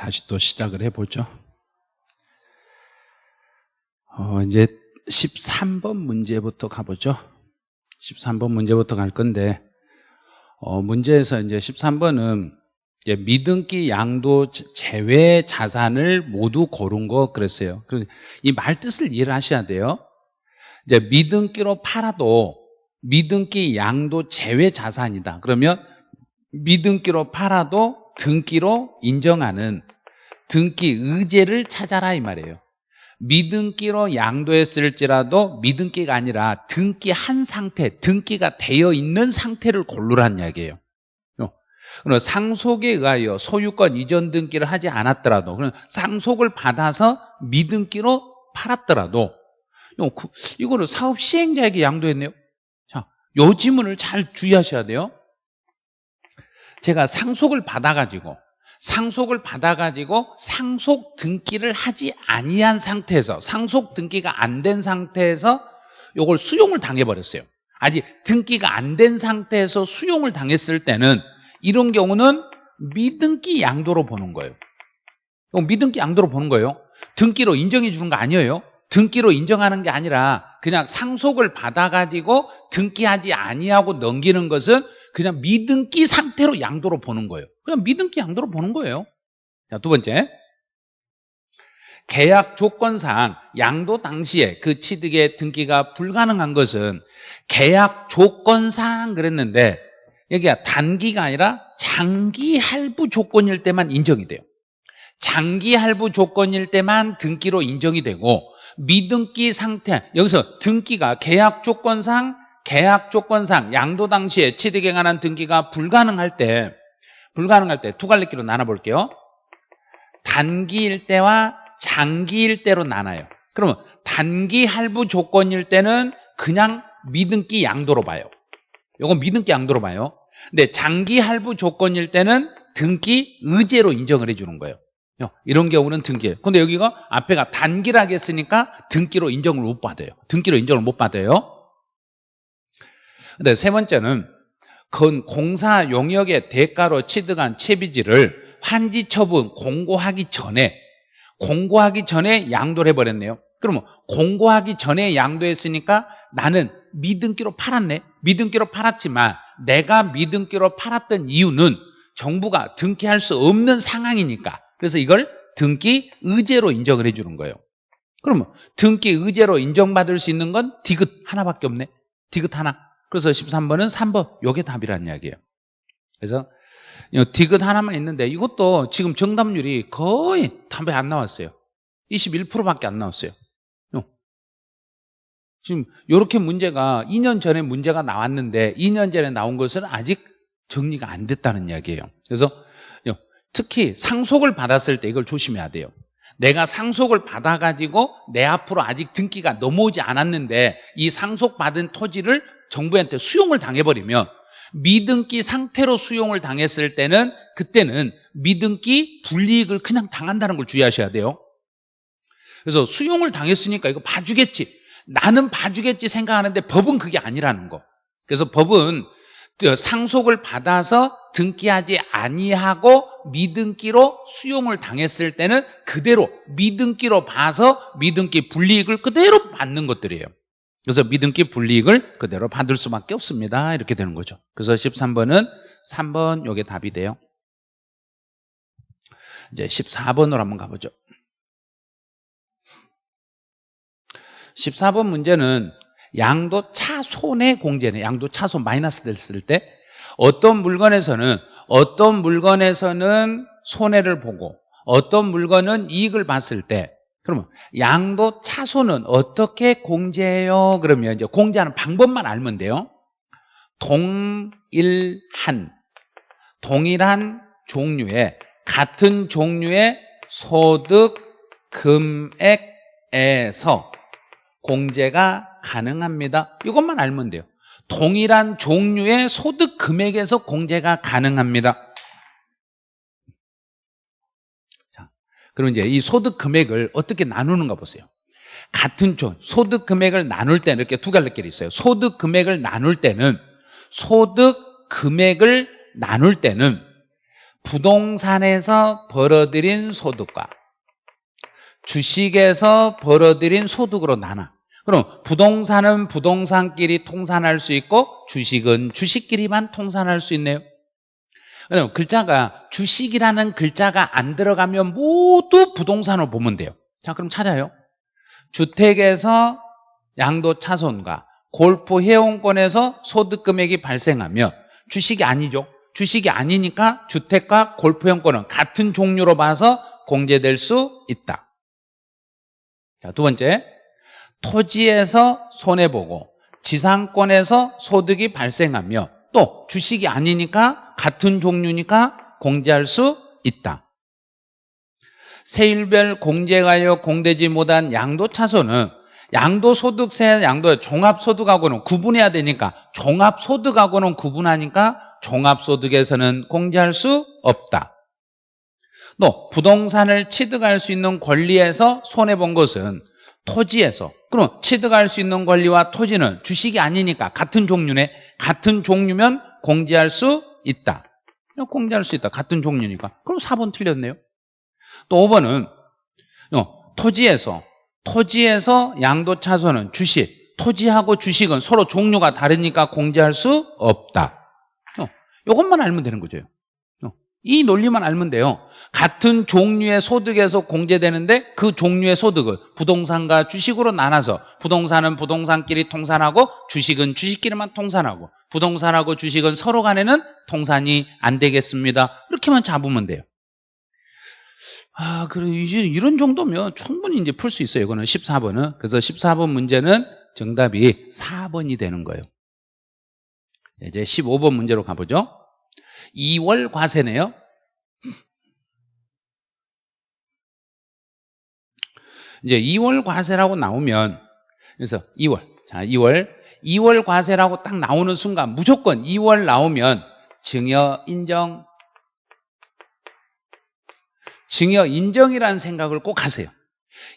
다시 또 시작을 해보죠. 어, 이제 13번 문제부터 가보죠. 13번 문제부터 갈 건데, 어, 문제에서 이제 13번은 이제 미등기 양도 제외 자산을 모두 고른 거 그랬어요. 이 말 뜻을 이해를 하셔야 돼요. 이제 미등기로 팔아도 미등기 양도 제외 자산이다. 그러면 미등기로 팔아도 등기로 인정하는 등기 의제를 찾아라 이 말이에요. 미등기로 양도했을지라도 미등기가 아니라 등기 한 상태, 등기가 되어 있는 상태를 고르라는 이야기예요. 그럼 상속에 의하여 소유권 이전 등기를 하지 않았더라도 그럼 상속을 받아서 미등기로 팔았더라도 그, 이거는 사업 시행자에게 양도했네요. 자, 요 지문을 잘 주의하셔야 돼요. 제가 상속을 받아가지고 상속을 받아가지고 상속 등기를 하지 아니한 상태에서 상속 등기가 안 된 상태에서 요걸 수용을 당해버렸어요. 아직 등기가 안 된 상태에서 수용을 당했을 때는 이런 경우는 미등기 양도로 보는 거예요. 미등기 양도로 보는 거예요. 등기로 인정해 주는 거 아니에요. 등기로 인정하는 게 아니라 그냥 상속을 받아가지고 등기하지 아니하고 넘기는 것은 그냥 미등기 상태로 양도로 보는 거예요. 그냥 미등기 양도로 보는 거예요. 자, 두 번째. 계약 조건상 양도 당시에 그 취득의 등기가 불가능한 것은 계약 조건상 그랬는데 여기가 단기가 아니라 장기 할부 조건일 때만 인정이 돼요. 장기 할부 조건일 때만 등기로 인정이 되고 미등기 상태 여기서 등기가 계약 조건상 계약 조건상 양도 당시에 취득에 관한 등기가 불가능할 때 불가능할 때 두 갈래끼로 나눠볼게요. 단기일 때와 장기일 때로 나눠요. 그러면 단기 할부 조건일 때는 그냥 미등기 양도로 봐요. 이건 미등기 양도로 봐요. 근데 장기 할부 조건일 때는 등기 의제로 인정을 해주는 거예요. 이런 경우는 등기예요. 근데 여기가 앞에가 단기라고 했으니까 등기로 인정을 못 받아요. 등기로 인정을 못 받아요. 근데 세 번째는 건 공사 용역의 대가로 취득한 채비지를 환지 처분 공고하기 전에 공고하기 전에 양도를 해버렸네요. 그러면 공고하기 전에 양도했으니까 나는 미등기로 팔았네. 미등기로 팔았지만 내가 미등기로 팔았던 이유는 정부가 등기할 수 없는 상황이니까 그래서 이걸 등기 의제로 인정을 해주는 거예요. 그러면 등기 의제로 인정받을 수 있는 건 디귿 하나밖에 없네. 디귿 하나. 그래서 13번은 3번. 요게 답이란 이야기예요. 그래서 디귿 하나만 있는데 이것도 지금 정답률이 거의 답에 안 나왔어요. 21%밖에 안 나왔어요. 지금 이렇게 문제가 2년 전에 문제가 나왔는데 2년 전에 나온 것은 아직 정리가 안 됐다는 이야기예요. 그래서 특히 상속을 받았을 때 이걸 조심해야 돼요. 내가 상속을 받아가지고 내 앞으로 아직 등기가 넘어오지 않았는데 이 상속받은 토지를 정부한테 수용을 당해버리면 미등기 상태로 수용을 당했을 때는 그때는 미등기 불이익을 그냥 당한다는 걸 주의하셔야 돼요. 그래서 수용을 당했으니까 이거 봐주겠지. 나는 봐주겠지 생각하는데 법은 그게 아니라는 거. 그래서 법은 상속을 받아서 등기하지 아니하고 미등기로 수용을 당했을 때는 그대로 미등기로 봐서 미등기 불이익을 그대로 받는 것들이에요 그래서 믿음기 불이익을 그대로 받을 수밖에 없습니다. 이렇게 되는 거죠. 그래서 13번은 3번 요게 답이 돼요. 이제 14번으로 한번 가보죠. 14번 문제는 양도 차손의 공제네. 양도 차손 마이너스 됐을 때 어떤 물건에서는 어떤 물건에서는 손해를 보고 어떤 물건은 이익을 봤을 때 그러면 양도 차손은 어떻게 공제해요? 그러면 이제 공제하는 방법만 알면 돼요. 동일한 동일한 종류의 같은 종류의 소득 금액에서 공제가 가능합니다. 이것만 알면 돼요. 동일한 종류의 소득 금액에서 공제가 가능합니다. 그럼 이제 이 소득 금액을 어떻게 나누는가 보세요. 같은 촌 소득 금액을 나눌 때는 이렇게 두 갈래길이 있어요. 소득 금액을 나눌 때는 소득 금액을 나눌 때는 부동산에서 벌어들인 소득과 주식에서 벌어들인 소득으로 나눠. 그럼 부동산은 부동산끼리 통산할 수 있고 주식은 주식끼리만 통산할 수 있네요. 그럼 글자가 주식이라는 글자가 안 들어가면 모두 부동산으로 보면 돼요. 자, 그럼 찾아요. 주택에서 양도 차손과 골프 회원권에서 소득 금액이 발생하면 주식이 아니죠. 주식이 아니니까 주택과 골프 회원권은 같은 종류로 봐서 공제될 수 있다. 자, 두 번째. 토지에서 손해보고 지상권에서 소득이 발생하며 또 주식이 아니니까 같은 종류니까 공제할 수 있다. 세율별 공제가요 공되지 못한 양도차손은 양도소득세, 양도 종합소득하고는 구분해야 되니까 종합소득하고는 구분하니까 종합소득에서는 공제할 수 없다. 또 부동산을 취득할 수 있는 권리에서 손해본 것은 토지에서. 그럼 취득할 수 있는 권리와 토지는 주식이 아니니까 같은 종류네. 같은 종류면 공제할 수 있다. 공제할 수 있다. 같은 종류니까. 그럼 4번 틀렸네요. 또 5번은 어, 토지에서 토지에서 양도차손은 주식 토지하고 주식은 서로 종류가 다르니까 공제할 수 없다. 어, 이것만 알면 되는 거죠. 어, 이 논리만 알면 돼요 같은 종류의 소득에서 공제되는데 그 종류의 소득은 부동산과 주식으로 나눠서 부동산은 부동산끼리 통산하고 주식은 주식끼리만 통산하고 부동산하고 주식은 서로 간에는 통산이 안 되겠습니다. 이렇게만 잡으면 돼요. 아, 그래 이제 이런 정도면 충분히 이제 풀 수 있어요. 이거는 14번은. 그래서 14번 문제는 정답이 4번이 되는 거예요. 이제 15번 문제로 가보죠. 2월 과세네요. 이제 2월 과세라고 나오면 그래서 2월. 자 2월. 2월 과세라고 딱 나오는 순간 무조건 2월 나오면 증여 인정. 증여 인정이라는 생각을 꼭 하세요.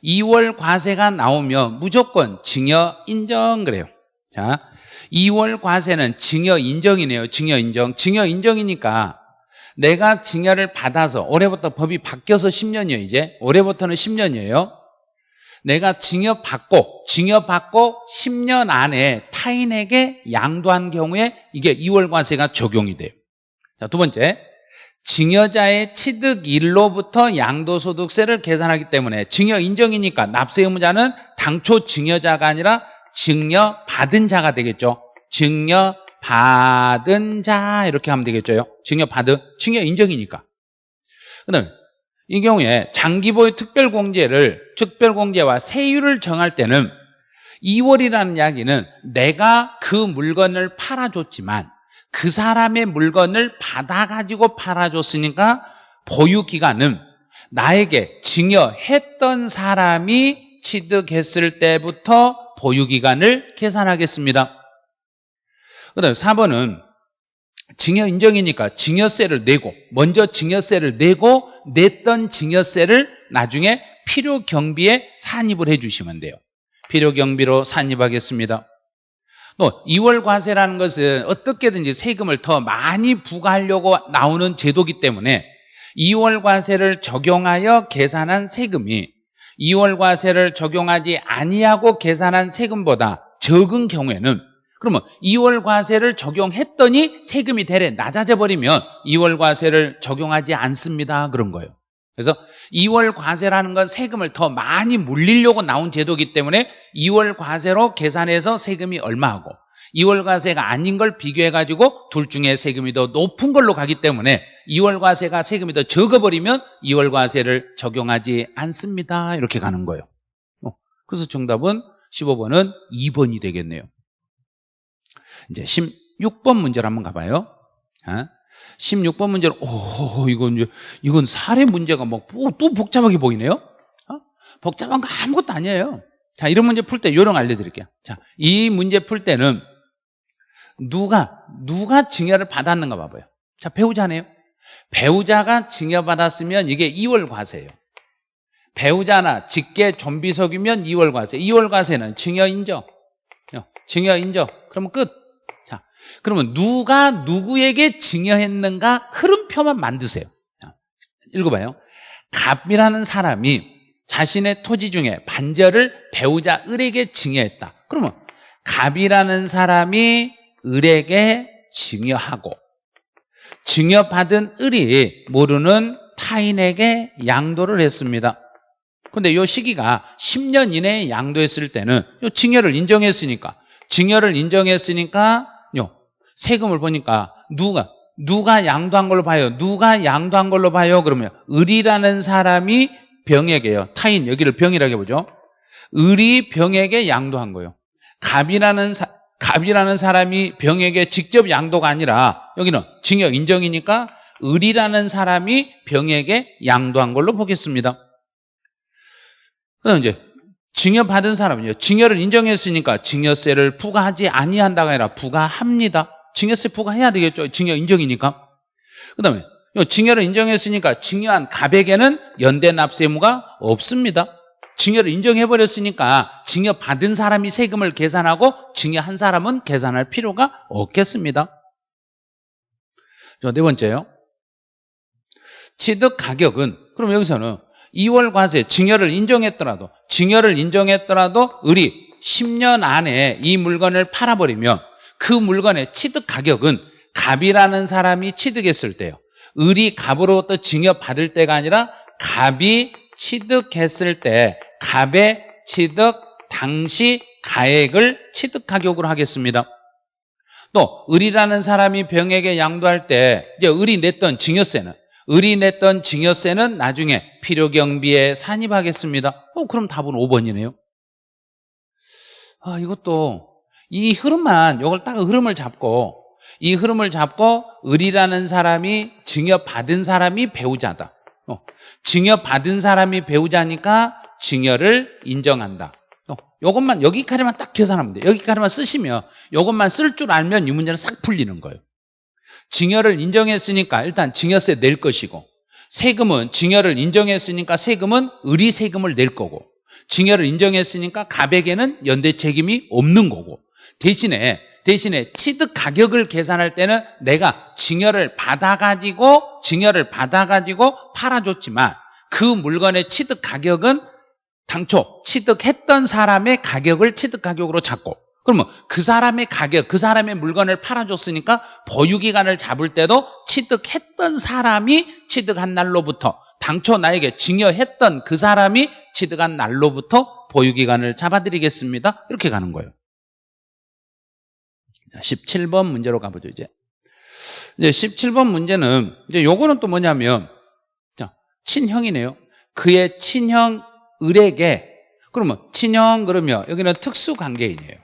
2월 과세가 나오면 무조건 증여 인정 그래요. 자 2월 과세는 증여 인정이네요 증여 인정 증여 인정이니까 내가 증여를 받아서 올해부터 법이 바뀌어서 10년이에요 이제 올해부터는 10년이에요 내가 징역받고 징역받고 10년 안에 타인에게 양도한 경우에 이게 2월 과세가 적용이 돼요. 자, 두 번째. 증여자의 취득일로부터 양도소득세를 계산하기 때문에 증여 인정이니까 납세 의무자는 당초 증여자가 아니라 증여 받은 자가 되겠죠. 증여받은 자 이렇게 하면 되겠죠. 증여받은, 증여 인정이니까. 그 다음에 이 경우에 장기보유 특별공제를 특별공제와 세율을 정할 때는 2월이라는 이야기는 내가 그 물건을 팔아줬지만 그 사람의 물건을 받아가지고 팔아줬으니까 보유기간은 나에게 증여했던 사람이 취득했을 때부터 보유기간을 계산하겠습니다. 그 다음에 4번은 증여 인정이니까 증여세를 내고 먼저 증여세를 내고 냈던 증여세를 나중에 필요 경비에 산입을 해주시면 돼요. 필요 경비로 산입하겠습니다. 또 2월 과세라는 것은 어떻게든지 세금을 더 많이 부과하려고 나오는 제도기 때문에 2월 과세를 적용하여 계산한 세금이 2월 과세를 적용하지 아니하고 계산한 세금보다 적은 경우에는 그러면 2월 과세를 적용했더니 세금이 대래 낮아져 버리면 2월 과세를 적용하지 않습니다. 그런 거예요. 그래서 2월 과세라는 건 세금을 더 많이 물리려고 나온 제도이기 때문에 2월 과세로 계산해서 세금이 얼마하고 2월 과세가 아닌 걸 비교해가지고 둘 중에 세금이 더 높은 걸로 가기 때문에 2월 과세가 세금이 더 적어버리면 2월 과세를 적용하지 않습니다. 이렇게 가는 거예요. 어, 그래서 정답은 15번은 2번이 되겠네요. 이제 16번 문제를 한번 가봐요. 16번 어? 문제는 오 이건 이제 이건 사례 문제가 뭐또 복잡하게 보이네요. 어? 복잡한 거 아무것도 아니에요. 자 이런 문제 풀 때 요령 알려드릴게요. 자 이 문제 풀 때는 누가 누가 증여를 받았는가 봐봐요. 자 배우자네요. 배우자가 증여받았으면 이게 이월 과세예요. 배우자나 직계 좀비속이면 2월 과세. 2월 과세는 증여 인정. 어, 증여 인정. 그러면 끝. 그러면 누가 누구에게 증여했는가 흐름표만 만드세요. 자, 읽어봐요. 갑이라는 사람이 자신의 토지 중에 반절을 배우자 을에게 증여했다. 그러면 갑이라는 사람이 을에게 증여하고 증여받은 을이 모르는 타인에게 양도를 했습니다. 근데 이 시기가 10년 이내에 양도했을 때는 요 증여를 인정했으니까 증여를 인정했으니까 요 세금을 보니까 누가 누가 양도한 걸로 봐요. 누가 양도한 걸로 봐요. 그러면 을이라는 사람이 병에게요. 타인 여기를 병이라고 해보죠. 을이 병에게 양도한 거예요. 갑이라는 사, 갑이라는 사람이 병에게 직접 양도가 아니라 여기는 증여 인정이니까 을이라는 사람이 병에게 양도한 걸로 보겠습니다. 그다음 이제 증여 받은 사람은요. 증여를 인정했으니까 증여세를 부과하지 아니한다가 아니라 부과합니다. 증여세 부과해야 되겠죠. 증여 인정이니까. 그다음에 증여를 인정했으니까 증여한 갑에게는 연대 납세 의무가 없습니다. 증여를 인정해버렸으니까 증여 받은 사람이 세금을 계산하고 증여한 사람은 계산할 필요가 없겠습니다. 네 번째요. 취득 가격은 그럼 여기서는 2월 과세 증여를 인정했더라도 증여를 인정했더라도 을이 10년 안에 이 물건을 팔아버리면 그 물건의 취득 가격은 갑이라는 사람이 취득했을 때요. 을이 갑으로부터 증여받을 때가 아니라 갑이 취득했을 때 갑의 취득 당시 가액을 취득 가격으로 하겠습니다. 또 을이라는 사람이 병에게 양도할 때 이제 을이 냈던 증여세는 을이 냈던 증여세는 나중에 필요경비에 산입하겠습니다. 어, 그럼 답은 5번이네요. 아, 이것도 이 흐름만 이걸 딱 흐름을 잡고 이 흐름을 잡고 을이라는 사람이 증여받은 사람이 배우자다. 어, 증여받은 사람이 배우자니까 증여를 인정한다. 어, 이것만 여기까지만 딱 계산하면 돼요. 여기까지만 쓰시면 이것만 쓸 줄 알면 이 문제는 싹 풀리는 거예요. 증여를 인정했으니까 일단 증여세 낼 것이고 세금은 증여를 인정했으니까 세금은 을이 세금을 낼 거고 증여를 인정했으니까 갑에게는 연대 책임이 없는 거고 대신에 대신에 취득 가격을 계산할 때는 내가 증여를 받아가지고 증여를 받아가지고 팔아줬지만 그 물건의 취득 가격은 당초 취득했던 사람의 가격을 취득 가격으로 잡고 그러면 그 사람의 가격, 그 사람의 물건을 팔아줬으니까 보유기간을 잡을 때도 취득했던 사람이 취득한 날로부터 당초 나에게 증여했던 그 사람이 취득한 날로부터 보유기간을 잡아드리겠습니다. 이렇게 가는 거예요. 17번 문제로 가보죠, 이제. 이제 17번 문제는, 이제 요거는 또 뭐냐면, 자, 친형이네요. 그의 친형 을에게, 그러면 친형 그러면 여기는 특수 관계인이에요.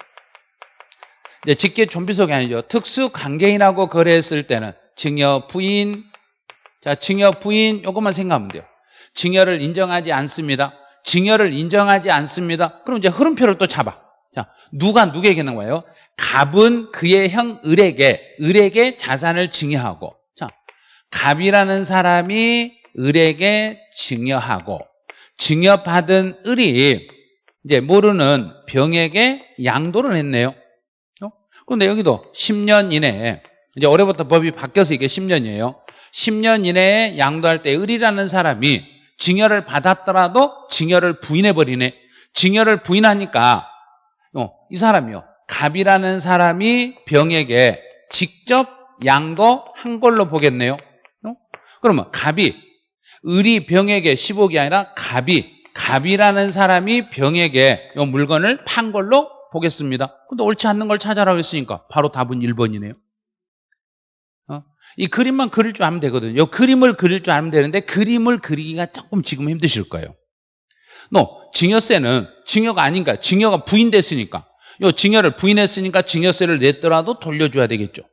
이제 직계 좀비속이 아니죠. 특수 관계인하고 거래했을 때는 증여 부인, 자, 증여 부인 요것만 생각하면 돼요. 증여를 인정하지 않습니다. 증여를 인정하지 않습니다. 그럼 이제 흐름표를 또 잡아. 자, 누가 누구에게 있는 거예요? 갑은 그의 형 을에게 을에게 자산을 증여하고 자 갑이라는 사람이 을에게 증여하고 증여받은 을이 이제 모르는 병에게 양도를 했네요. 어? 그런데 여기도 10년 이내에 이제 올해부터 법이 바뀌어서 이게 10년이에요. 10년 이내에 양도할 때 을이라는 사람이 증여를 받았더라도 증여를 부인해버리네. 증여를 부인하니까 어, 이 사람이요. 갑이라는 사람이 병에게 직접 양도한 걸로 보겠네요. 어? 그러면 갑이 을이 병에게 10억이 아니라 갑이 갑이라는 사람이 병에게 이 물건을 판 걸로 보겠습니다. 근데 옳지 않는 걸 찾아라고 했으니까 바로 답은 1번이네요. 어? 이 그림만 그릴 줄 알면 되거든요. 이 그림을 그릴 줄 알면 되는데 그림을 그리기가 조금 지금 힘드실 거예요. 너 증여세는 증여가 아닌가? 증여가 부인됐으니까 요 증여를 부인했으니까 증여세를 냈더라도 돌려줘야 되겠죠.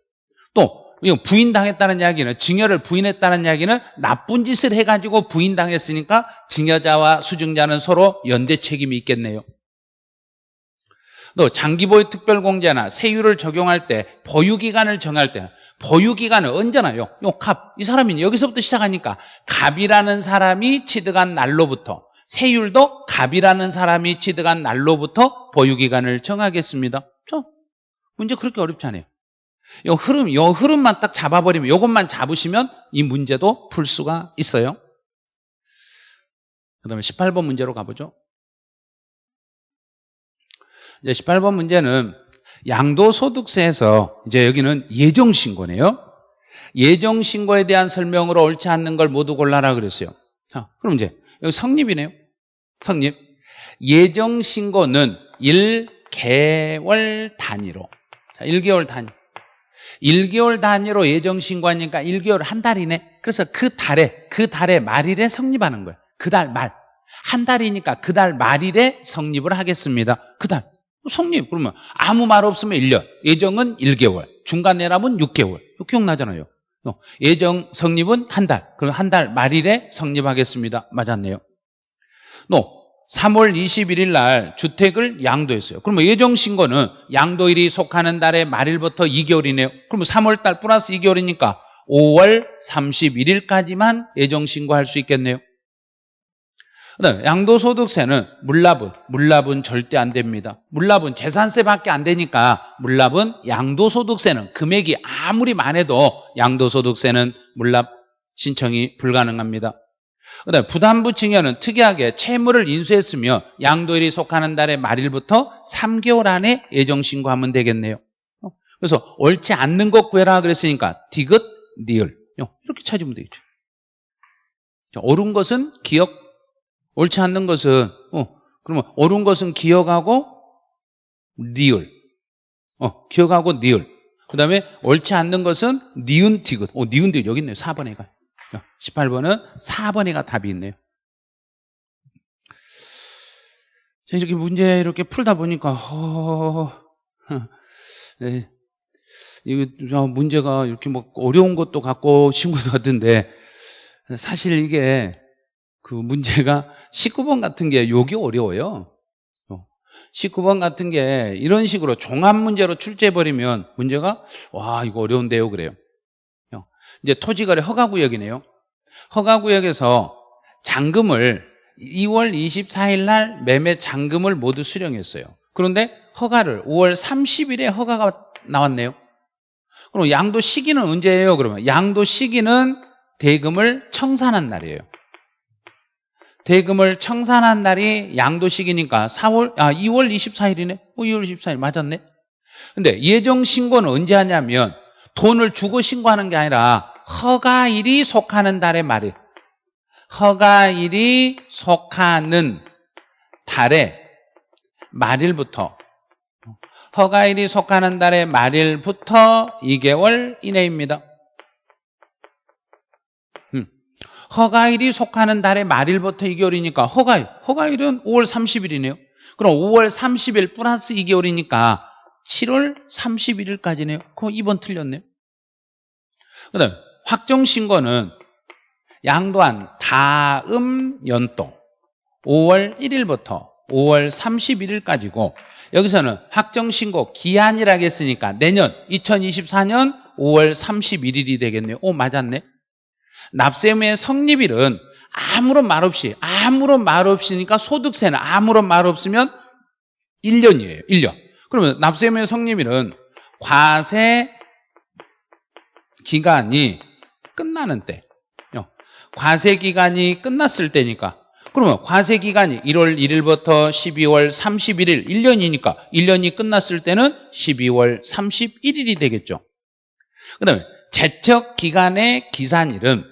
또 부인당했다는 이야기는 증여를 부인했다는 이야기는 나쁜 짓을 해가지고 부인당했으니까 증여자와 수증자는 서로 연대 책임이 있겠네요. 또 장기보유 특별공제나 세율을 적용할 때 보유기간을 정할 때 보유기간은 언제나요? 요 갑, 이 사람이 여기서부터 시작하니까 갑이라는 사람이 취득한 날로부터 세율도 갑이라는 사람이 취득한 날로부터 보유기간을 정하겠습니다. 저 문제 그렇게 어렵지 않아요. 요 흐름, 요 흐름만 딱 잡아버리면, 요것만 잡으시면 이 문제도 풀 수가 있어요. 그 다음에 18번 문제로 가보죠. 이제 18번 문제는 양도소득세에서 이제 여기는 예정신고네요. 예정신고에 대한 설명으로 옳지 않는 걸 모두 골라라 그랬어요. 자, 그럼 이제 성립이네요. 성립. 예정 신고는 1개월 단위로. 자, 1개월 단위. 1개월 단위로 예정 신고하니까 1개월 한 달이네. 그래서 그 달에, 그 달에 말일에 성립하는 거예요. 그 달 말. 한 달이니까 그 달 말일에 성립을 하겠습니다. 그 달. 성립. 그러면 아무 말 없으면 1년. 예정은 1개월. 중간 내람은 6개월. 기억나잖아요. 예정 성립은 한 달. 그럼 한 달 말일에 성립하겠습니다. 맞았네요. 또 3월 21일 날 주택을 양도했어요. 그러면 예정 신고는 양도일이 속하는 달의 말일부터 2개월이네요. 그러면 3월 달 플러스 2개월이니까 5월 31일까지만 예정 신고할 수 있겠네요. 그다음에 양도소득세는 물납은 물납은 절대 안 됩니다. 물납은 재산세밖에 안 되니까 물납은 양도소득세는 금액이 아무리 많아도 양도소득세는 물납 신청이 불가능합니다. 그다음에 부담부 증여는 특이하게 채무를 인수했으며 양도일이 속하는 달의 말일부터 3개월 안에 예정 신고하면 되겠네요. 그래서 옳지 않는 것 구해라 그랬으니까 디귿, 니을 이렇게 찾으면 되겠죠. 옳은 것은 기억, 옳지 않는 것은 어 그러면 옳은 것은 기억하고 니을, 어 기억하고 니을. 그 다음에 옳지 않는 것은 니은 디귿. 어 니은 디귿 여기 있네요. 4번에 가. 18번은 4번에가 답이 있네요. 이렇게 문제 이렇게 풀다 보니까 어, 네. 이거 문제가 이렇게 뭐 어려운 것도 같고 쉬운 것도 같은데 사실 이게 그 문제가 19번 같은 게 여기 어려워요. 19번 같은 게 이런 식으로 종합 문제로 출제해버리면 문제가 와 이거 어려운데요 그래요. 이제 토지거래 허가구역이네요. 허가구역에서 잔금을 2월 24일 날 매매 잔금을 모두 수령했어요. 그런데 허가를 5월 30일에 허가가 나왔네요. 그럼 양도 시기는 언제예요? 그러면 양도 시기는 대금을 청산한 날이에요. 대금을 청산한 날이 양도 시기니까 4월 아 2월 24일이네. 어, 2월 24일 맞았네. 근데 예정 신고는 언제 하냐면 돈을 주고 신고하는 게 아니라 허가일이 속하는 달의 말일. 허가일이 속하는 달의 말일부터 허가일이 속하는 달의 말일부터 2개월 이내입니다. 음. 허가일이 속하는 달의 말일부터 2개월이니까 허가일, 허가일은 5월 30일이네요. 그럼 5월 30일 플러스 2개월이니까 7월 31일까지네요. 그럼 2번 틀렸네요. 그 다음 확정신고는 양도한 다음 연도 5월 1일부터 5월 31일까지고 여기서는 확정신고 기한이라고 했으니까 내년 2024년 5월 31일이 되겠네요. 오 맞았네. 납세의무의 성립일은 아무런 말 없이 아무런 말 없이니까 소득세는 아무런 말 없으면 1년이에요. 1년. 그러면 납세의무의 성립일은 과세 기간이 끝나는 때. 과세 기간이 끝났을 때니까. 그러면 과세 기간이 1월 1일부터 12월 31일 1년이니까 1년이 끝났을 때는 12월 31일이 되겠죠. 그다음에 제척 기간의 기산일은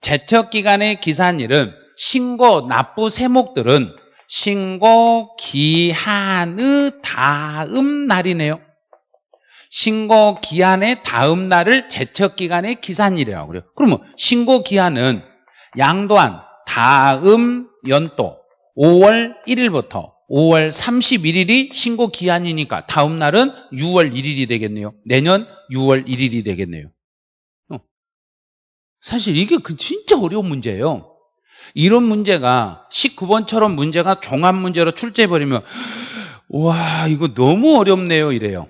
제척 기간의 기산일은 신고 납부 세목들은 신고 기한의 다음 날이네요. 신고 기한의 다음 날을 제척 기간의 기산일이라고 그래요. 그러면 신고 기한은 양도한 다음 연도 5월 1일부터 5월 31일이 신고 기한이니까 다음 날은 6월 1일이 되겠네요. 내년 6월 1일이 되겠네요. 어. 사실 이게 그 진짜 어려운 문제예요. 이런 문제가 19번처럼 문제가 종합 문제로 출제해버리면 와 이거 너무 어렵네요 이래요.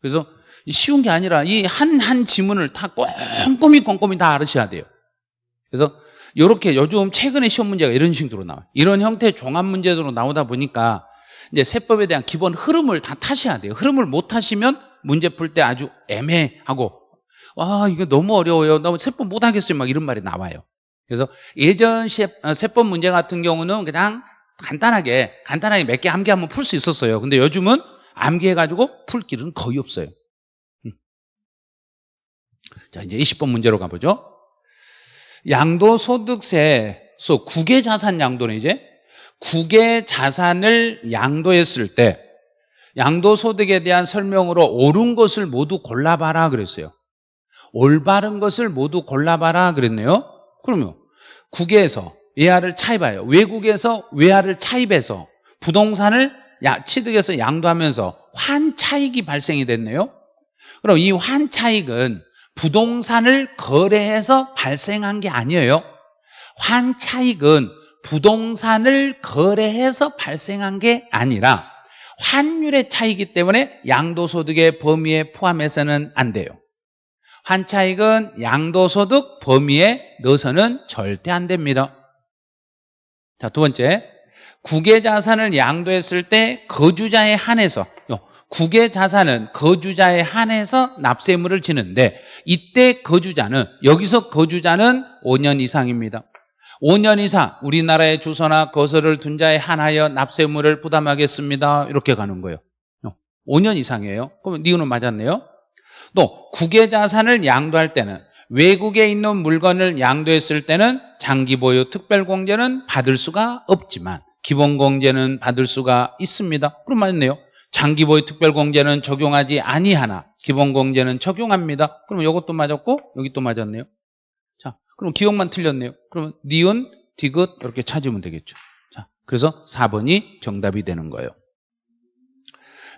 그래서 쉬운 게 아니라 이한한 지문을 다 꼼꼼히 꼼꼼히 다 알으셔야 돼요. 그래서 이렇게 요즘 최근에 시험 문제가 이런 식으로 나와요. 이런 형태의 종합 문제로 나오다 보니까 이제 세법에 대한 기본 흐름을 다 타셔야 돼요. 흐름을 못 타시면 문제 풀 때 아주 애매하고 와 이거 너무 어려워요. 너무 세법 못하겠어요. 막 이런 말이 나와요. 그래서 예전 어, 세법 문제 같은 경우는 그냥 간단하게 간단하게 몇 개 암기하면 풀 수 있었어요. 근데 요즘은 암기해가지고 풀 길은 거의 없어요. 음. 자 이제 20번 문제로 가보죠. 양도소득세소 국외자산 양도는 이제 국외자산을 양도했을 때 양도소득에 대한 설명으로 옳은 것을 모두 골라봐라 그랬어요. 올바른 것을 모두 골라봐라 그랬네요. 그러면 국외에서 외화를 차입하여 외국에서 외화를 차입해서 부동산을 취득해서 양도하면서 환차익이 발생이 됐네요. 그럼 이 환차익은 부동산을 거래해서 발생한 게 아니에요. 환차익은 부동산을 거래해서 발생한 게 아니라 환율의 차이기 때문에 양도소득의 범위에 포함해서는 안 돼요. 환차익은 양도소득 범위에 넣어서는 절대 안 됩니다. 자, 두 번째. 국외자산을 양도했을 때 거주자에 한해서 국외자산은 거주자에 한해서 납세물을 지는데 이때 거주자는 여기서 거주자는 5년 이상입니다. 5년 이상 우리나라의 주소나 거소를 둔 자에 한하여 납세물을 부담하겠습니다. 이렇게 가는 거예요. 5년 이상이에요. 그럼 니은은 맞았네요. 또 국외 자산을 양도할 때는 외국에 있는 물건을 양도했을 때는 장기 보유 특별공제는 받을 수가 없지만 기본공제는 받을 수가 있습니다. 그럼 맞네요. 장기 보유 특별공제는 적용하지 아니하나 기본공제는 적용합니다. 그럼 이것도 맞았고 여기 또 맞았네요. 자, 그럼 기억만 틀렸네요. 그러면 니은, 디귿 이렇게 찾으면 되겠죠. 자, 그래서 4번이 정답이 되는 거예요.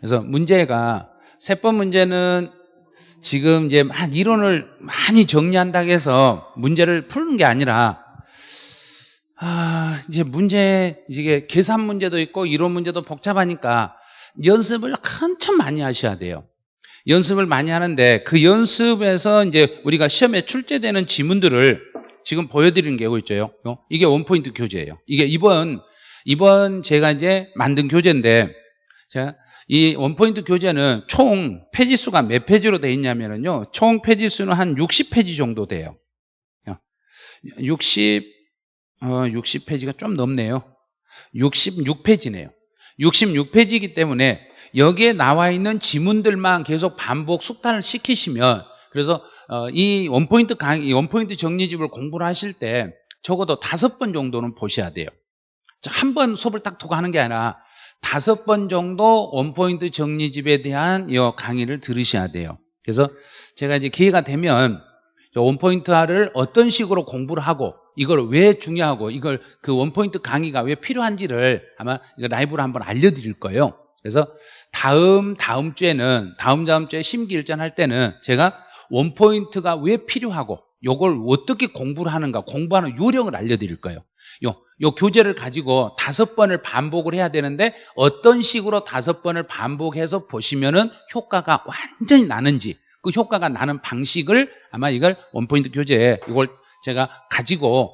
그래서 문제가 세번 문제는 지금 이제 막 이론을 많이 정리한다고 해서 문제를 푸는 게 아니라 아, 이제 문제 이게 계산 문제도 있고 이론 문제도 복잡하니까 연습을 한참 많이 하셔야 돼요. 연습을 많이 하는데 그 연습에서 이제 우리가 시험에 출제되는 지문들을 지금 보여드리는 게 있죠. 이게 원포인트 교재예요. 이게 이번 이번 제가 이제 만든 교재인데 제가 이 원포인트 교재는 총 페이지 수가 몇 페이지로 되어 있냐면요. 총 페이지 수는 한 60페이지 정도 돼요. 60, 어, 60페이지가 좀 넘네요. 66페이지네요. 66페이지이기 때문에 여기에 나와 있는 지문들만 계속 반복 숙달을 시키시면 그래서 어, 이 원포인트 강의, 원포인트 정리집을 공부를 하실 때 적어도 다섯 번 정도는 보셔야 돼요. 한 번 수업을 딱 두고 하는 게 아니라 다섯 번 정도 원포인트 정리집에 대한 이 강의를 들으셔야 돼요. 그래서 제가 이제 기회가 되면 원포인트화를 어떤 식으로 공부를 하고 이걸 왜 중요하고 이걸 그 원포인트 강의가 왜 필요한지를 아마 라이브로 한번 알려드릴 거예요. 그래서 다음 다음 주에는 다음 다음 주에 심기일전 할 때는 제가 원포인트가 왜 필요하고 이걸 어떻게 공부를 하는가 공부하는 요령을 알려드릴 거예요. 요, 요 교재를 가지고 다섯 번을 반복을 해야 되는데 어떤 식으로 다섯 번을 반복해서 보시면은 효과가 완전히 나는지 그 효과가 나는 방식을 아마 이걸 원포인트 교재에 이걸 제가 가지고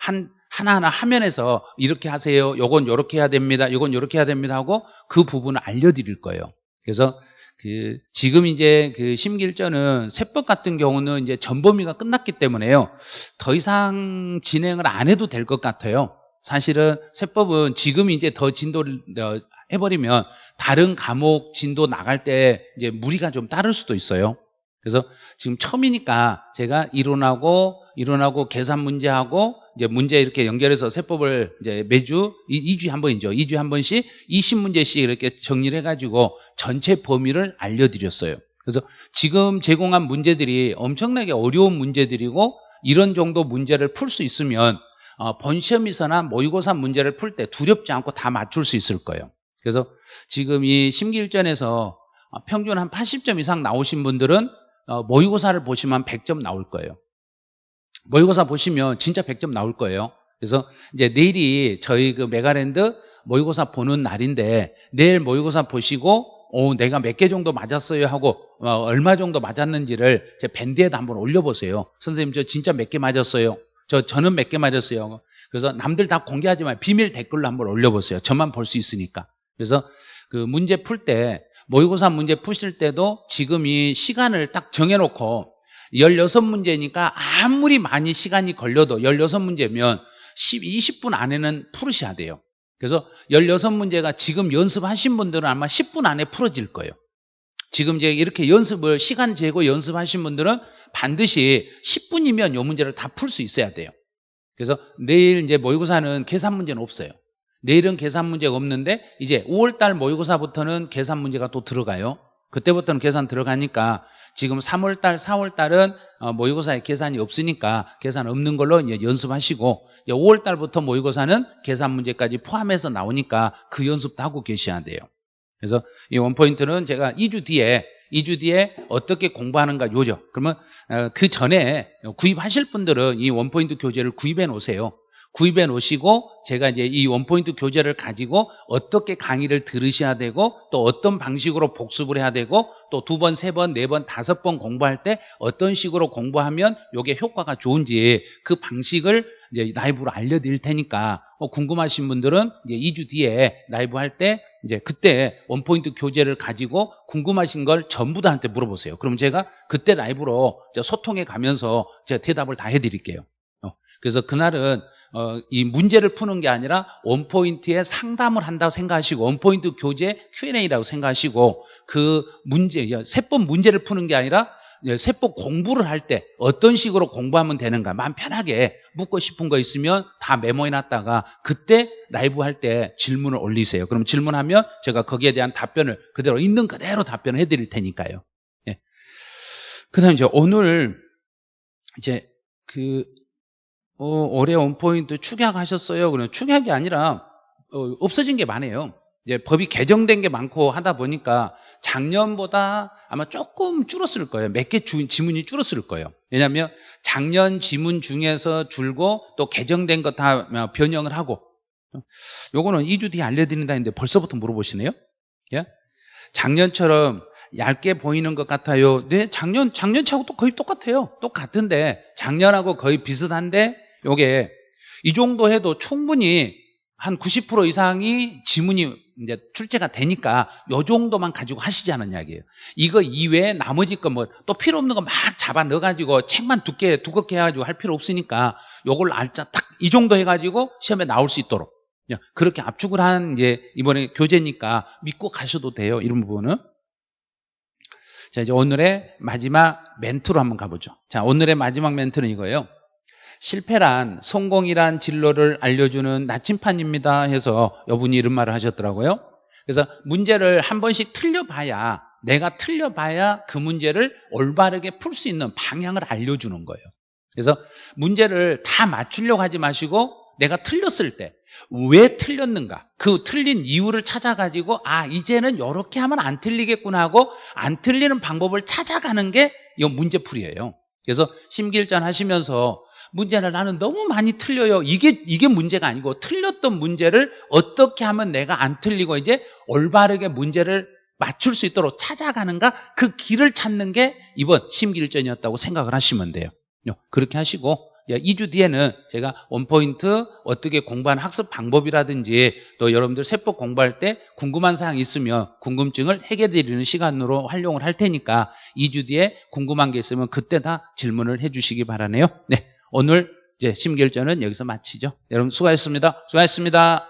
한 하나하나 화면에서 이렇게 하세요. 요건 요렇게 해야 됩니다. 요건 요렇게 해야 됩니다 하고 그 부분을 알려 드릴 거예요. 그래서 그 지금 이제 그 심길전은 세법 같은 경우는 이제 전범위가 끝났기 때문에요. 더 이상 진행을 안 해도 될 것 같아요. 사실은 세법은 지금 이제 더 진도를 어, 해버리면 다른 과목 진도 나갈 때 이제 무리가 좀 따를 수도 있어요. 그래서 지금 처음이니까 제가 이론하고 이론하고 계산 문제하고 이제 문제 이렇게 연결해서 세법을 이제 매주 2주에 한 번이죠. 2주에 한 번씩 20문제씩 이렇게 정리를 해가지고 전체 범위를 알려드렸어요. 그래서 지금 제공한 문제들이 엄청나게 어려운 문제들이고 이런 정도 문제를 풀 수 있으면 어, 본시험에서나 모의고사 문제를 풀 때 두렵지 않고 다 맞출 수 있을 거예요. 그래서 지금 이 심기일전에서 평균 한 80점 이상 나오신 분들은 어, 모의고사를 보시면 100점 나올 거예요. 모의고사 보시면 진짜 100점 나올 거예요. 그래서 이제 내일이 저희 그 메가랜드 모의고사 보는 날인데 내일 모의고사 보시고 오, 내가 몇 개 정도 맞았어요 하고 어, 얼마 정도 맞았는지를 제 밴드에다 한번 올려보세요. 선생님 저 진짜 몇 개 맞았어요. 저 저는 몇 개 맞았어요. 그래서 남들 다 공개하지 만 비밀 댓글로 한번 올려보세요. 저만 볼 수 있으니까. 그래서 그 문제 풀 때 모의고사 문제 푸실 때도 지금 이 시간을 딱 정해놓고 16문제니까 아무리 많이 시간이 걸려도 16문제면 10, 20분 안에는 풀으셔야 돼요. 그래서 16문제가 지금 연습하신 분들은 아마 10분 안에 풀어질 거예요. 지금 이제 이렇게 연습을 시간 재고 연습하신 분들은 반드시 10분이면 이 문제를 다 풀 수 있어야 돼요. 그래서 내일 이제 모의고사는 계산 문제는 없어요. 내일은 계산 문제가 없는데 이제 5월달 모의고사부터는 계산 문제가 또 들어가요. 그때부터는 계산 들어가니까 지금 3월달, 4월달은 어, 모의고사에 계산이 없으니까 계산 없는 걸로 이제 연습하시고 5월달부터 모의고사는 계산 문제까지 포함해서 나오니까 그 연습도 하고 계셔야 돼요. 그래서 이 원포인트는 제가 2주 뒤에 2주 뒤에 어떻게 공부하는가 요죠. 그러면 어, 그 전에 구입하실 분들은 이 원포인트 교재를 구입해 놓으세요. 구입해 놓으시고 제가 이제 이 원포인트 교재를 가지고 어떻게 강의를 들으셔야 되고 또 어떤 방식으로 복습을 해야 되고 또 두 번, 세 번, 네 번, 다섯 번 공부할 때 어떤 식으로 공부하면 이게 효과가 좋은지 그 방식을 이제 라이브로 알려드릴 테니까 어, 궁금하신 분들은 이제 2주 뒤에 라이브 할 때 이제 그때 원포인트 교재를 가지고 궁금하신 걸 전부 다한테 물어보세요. 그럼 제가 그때 라이브로 소통해 가면서 제가 대답을 다 해드릴게요. 어, 그래서 그날은 어, 이 문제를 푸는 게 아니라 원포인트에 상담을 한다고 생각하시고 원포인트 교재 Q&A라고 생각하시고 그 문제, 세법 문제를 푸는 게 아니라 세법 공부를 할 때 어떤 식으로 공부하면 되는가 마음 편하게 묻고 싶은 거 있으면 다 메모해 놨다가 그때 라이브 할 때 질문을 올리세요. 그럼 질문하면 제가 거기에 대한 답변을 그대로 있는 그대로 답변을 해드릴 테니까요. 예. 그 다음에 이제 오늘 이제 그 어, 올해 원포인트 축약하셨어요? 그러면 축약이 아니라 어, 없어진 게 많아요. 이제 법이 개정된 게 많고 하다 보니까 작년보다 아마 조금 줄었을 거예요. 몇 개 지문이 줄었을 거예요. 왜냐하면 작년 지문 중에서 줄고 또 개정된 거다 변형을 하고 요거는 2주 뒤에 알려드린다 했는데 벌써부터 물어보시네요. 예? 작년처럼 얇게 보이는 것 같아요. 네, 작년 작년차하고 또 거의 똑같아요. 똑같은데 작년하고 거의 비슷한데 요게 이 정도 해도 충분히 한 90% 이상이 지문이 이제 출제가 되니까 요 정도만 가지고 하시지 않은 이야기예요. 이거 이외에 나머지 거 뭐 또 필요 없는 거 막 잡아 넣어가지고 책만 두께 두껍게 해가지고 할 필요 없으니까 요걸 알짜 딱 이 정도 해가지고 시험에 나올 수 있도록 그렇게 압축을 한 이제 이번에 교재니까 믿고 가셔도 돼요. 이런 부분은. 자 이제 오늘의 마지막 멘트로 한번 가보죠. 자 오늘의 마지막 멘트는 이거예요. 실패란 성공이란 진로를 알려주는 나침판입니다 해서 여분이 이런 말을 하셨더라고요. 그래서 문제를 한 번씩 틀려봐야 내가 틀려봐야 그 문제를 올바르게 풀 수 있는 방향을 알려주는 거예요. 그래서 문제를 다 맞추려고 하지 마시고 내가 틀렸을 때 왜 틀렸는가 그 틀린 이유를 찾아가지고 아 이제는 이렇게 하면 안 틀리겠구나 하고 안 틀리는 방법을 찾아가는 게 이 문제풀이에요. 그래서 심기일전 하시면서 문제를 나는 너무 많이 틀려요. 이게 이게 문제가 아니고 틀렸던 문제를 어떻게 하면 내가 안 틀리고 이제 올바르게 문제를 맞출 수 있도록 찾아가는가 그 길을 찾는 게 이번 심기일전이었다고 생각을 하시면 돼요. 그렇게 하시고 2주 뒤에는 제가 원포인트 어떻게 공부하는 학습 방법이라든지 또 여러분들 세법 공부할 때 궁금한 사항이 있으면 궁금증을 해결해 드리는 시간으로 활용을 할 테니까 2주 뒤에 궁금한 게 있으면 그때 다 질문을 해 주시기 바라네요. 네. 오늘 이제 심결전은 여기서 마치죠. 여러분 수고하셨습니다. 수고하셨습니다.